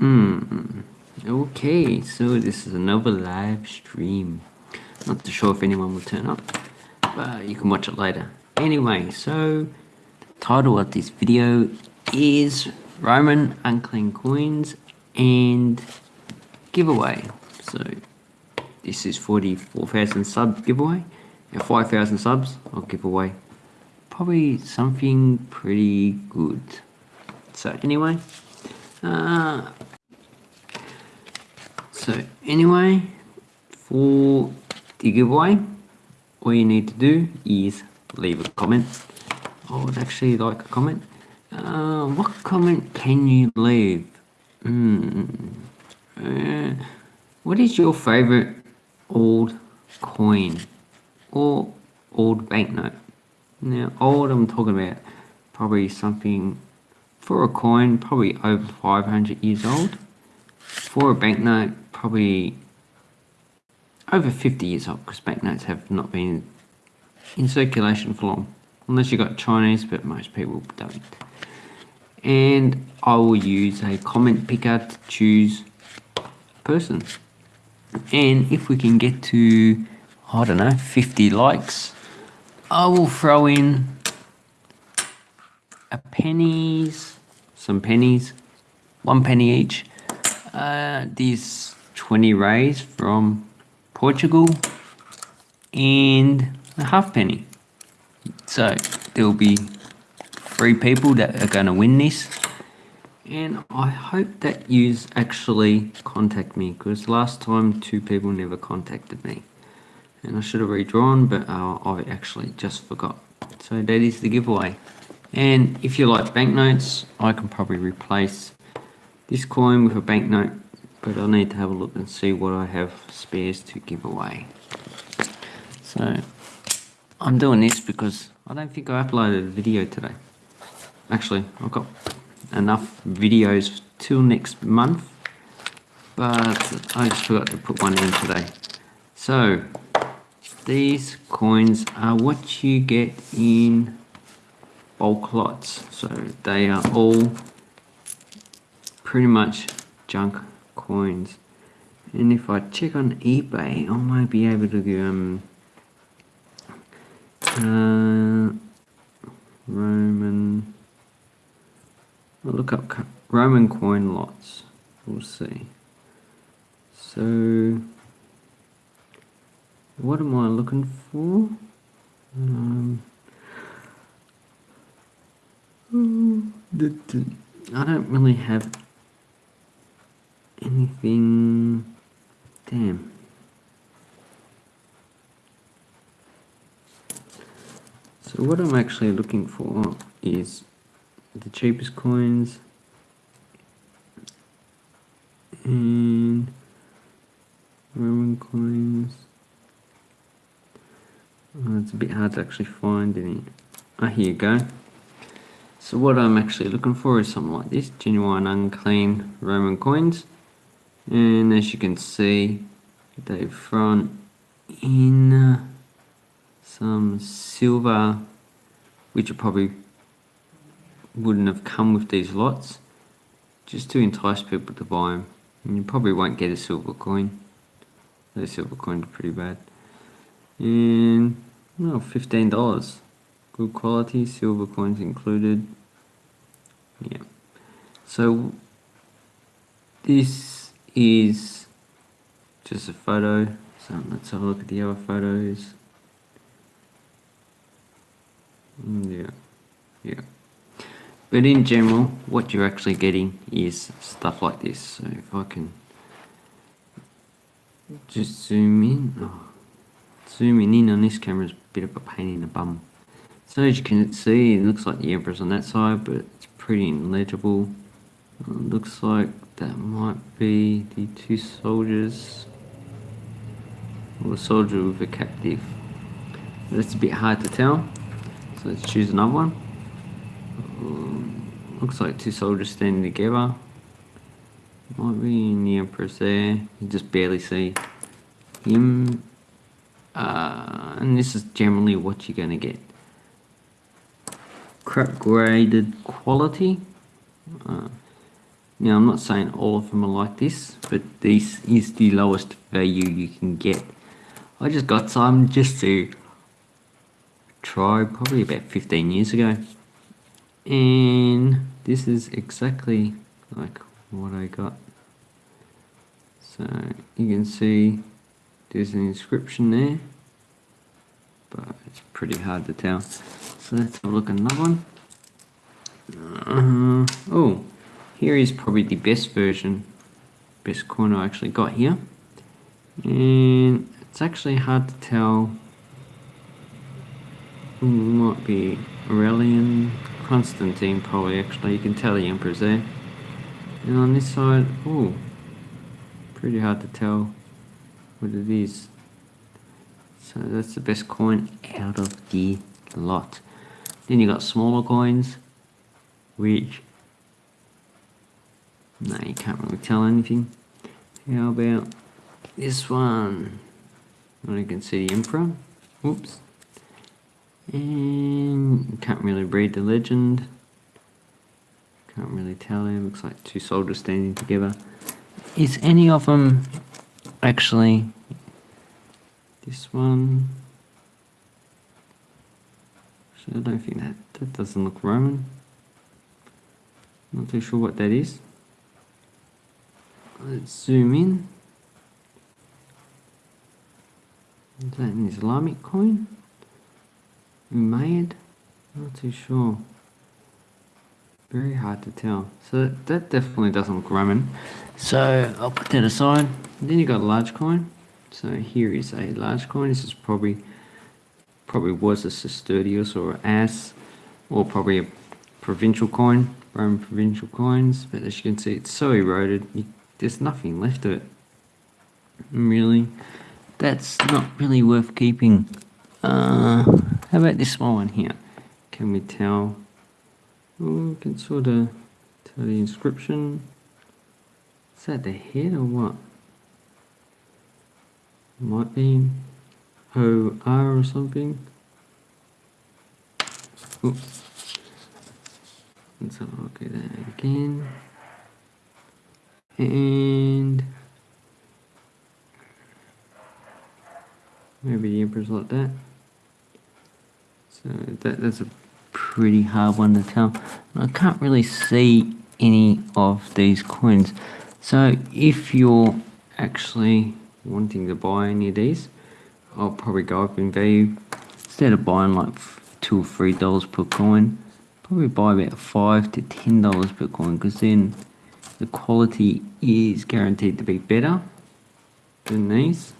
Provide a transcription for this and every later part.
Hmm. Okay, so this is another live stream. Not too sure if anyone will turn up, but you can watch it later. Anyway, so the title of this video is Roman Unclean Coins and Giveaway. So this is 44,000 sub giveaway. and 5,000 subs, I'll give away probably something pretty good. So anyway, uh, so anyway, for the giveaway, all you need to do is leave a comment. I would actually like a comment. Uh, what comment can you leave? Hmm. Uh, what is your favorite old coin or old banknote? Now, old I'm talking about probably something for a coin, probably over 500 years old. For a banknote, probably over 50 years old because banknotes have not been in circulation for long. Unless you've got Chinese, but most people don't. And I will use a comment picker to choose person. And if we can get to, I don't know, 50 likes, I will throw in a pennies, some pennies, one penny each. Uh, these 20 reis from Portugal and a half penny. So there'll be three people that are going to win this. And I hope that you actually contact me because last time two people never contacted me. And I should have redrawn, but uh, I actually just forgot. So that is the giveaway. And if you like banknotes, I can probably replace this coin with a banknote, but I'll need to have a look and see what I have spares to give away. So I'm doing this because I don't think I uploaded a video today. Actually, I've got enough videos till next month, but I just forgot to put one in today. So these coins are what you get in bulk lots. So they are all pretty much junk coins. And if I check on eBay, I might be able to um, uh, Roman, I'll look up Roman coin lots, we'll see. So, what am I looking for? Um, I don't really have anything. Damn. So what I'm actually looking for is the cheapest coins and Roman coins. Oh, it's a bit hard to actually find any. Ah, here you go. So what I'm actually looking for is something like this, genuine unclean Roman coins. And as you can see, they've thrown in uh, some silver, which probably wouldn't have come with these lots, just to entice people to buy them. And you probably won't get a silver coin. Those silver coins are pretty bad. And, well, $15. Good quality, silver coins included. Yeah. So, this is just a photo. So let's have a look at the other photos. Mm, yeah, yeah. But in general, what you're actually getting is stuff like this. So if I can just zoom in, oh, zooming in on this camera is a bit of a pain in the bum. So as you can see, it looks like the Emperor's on that side, but it's pretty illegible. It looks like that might be the two soldiers, or the soldier with a captive. that's a bit hard to tell. So let's choose another one. Um, looks like two soldiers standing together. Might be the Emperor's there. You just barely see him. Uh, and this is generally what you're going to get. Crap graded quality. Uh, Now, I'm not saying all of them are like this, but this is the lowest value you can get. I just got some just to try probably about 15 years ago. And this is exactly like what I got. So you can see there's an inscription there, but it's pretty hard to tell. So let's have a look at another one. Uh, oh, here is probably the best version, best coin I actually got here. And it's actually hard to tell. Might be Aurelian, Constantine probably actually, you can tell the emperor's there. And on this side, oh, pretty hard to tell what it is. So that's the best coin out of the lot. Then you got smaller coins, which no, you can't really tell anything. How about this one? Well, you can see the Emperor. Whoops. And can't really read the legend. Can't really tell there. Looks like two soldiers standing together. Is any of them actually this one? I don't think that that doesn't look Roman. Not too sure what that is. Let's zoom in. Is that an Islamic coin? Umayyad? Not too sure. Very hard to tell. So that definitely doesn't look Roman. So I'll put that aside. Then you got a large coin. So here is a large coin. This is probably probably was a Sestertius or As, or probably a provincial coin, Roman provincial coins. But as you can see, it's so eroded. You there's nothing left of it. Really, that's not really worth keeping. Uh, how about this small one here? Can we tell? Oh, we can sort of tell the inscription. Is that the head or what? Might be O-R or something. Oops. Let's have a look at that again and maybe the emperor's like that. So that, that's a pretty hard one to tell. I can't really see any of these coins. So if you're actually wanting to buy any of these I'll probably go up in value. Instead of buying like two or three dollars per coin probably buy about five to ten dollars per coin because then the quality is guaranteed to be better than these.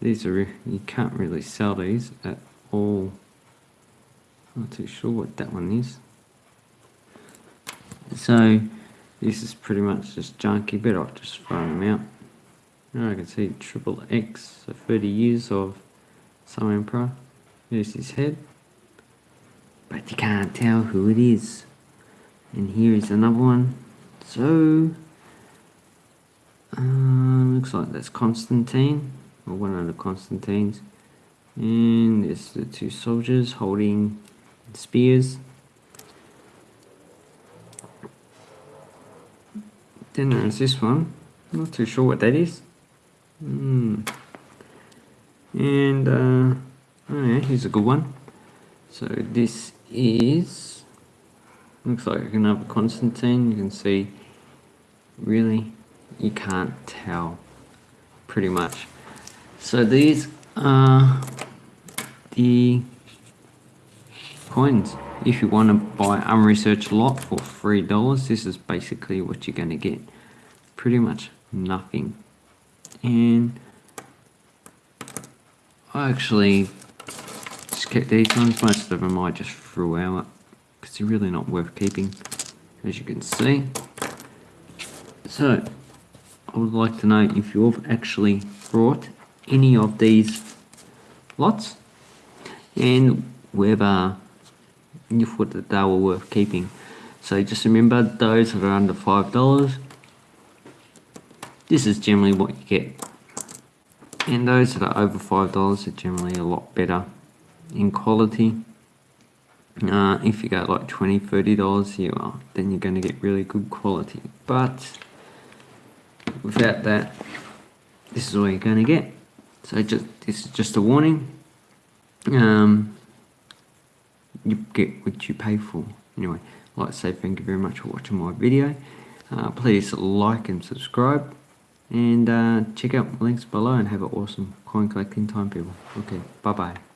These are, you can't really sell these at all. I'm Not too sure what that one is. So this is pretty much just junky, better off just throwing them out. Now I can see triple X, so 30 years of some emperor. There's his head. But you can't tell who it is. And here is another one. So, uh, looks like that's Constantine, or one of the Constantines. And there's the two soldiers holding spears. Then there's this one. Not too sure what that is. Mm. And, uh, oh yeah, here's a good one. So this is, looks like another Constantine. You can see really you can't tell pretty much. So these are the coins. If you want to buy unresearched lot for three dollars this is basically what you're going to get. Pretty much nothing. And I actually just kept these ones. Most of them I just threw out because they're really not worth keeping as you can see so, I would like to know if you've actually brought any of these lots and whether you thought that they were worth keeping. So just remember those that are under $5, this is generally what you get. And those that are over $5 are generally a lot better in quality. Uh, if you go like $20, 30 dollars here, well, then you're going to get really good quality. But without that, this is all you're going to get. So just this is just a warning. Um, you get what you pay for. Anyway, like to say thank you very much for watching my video. Uh, please like and subscribe and uh, check out links below and have an awesome coin collecting time people. Okay, bye bye.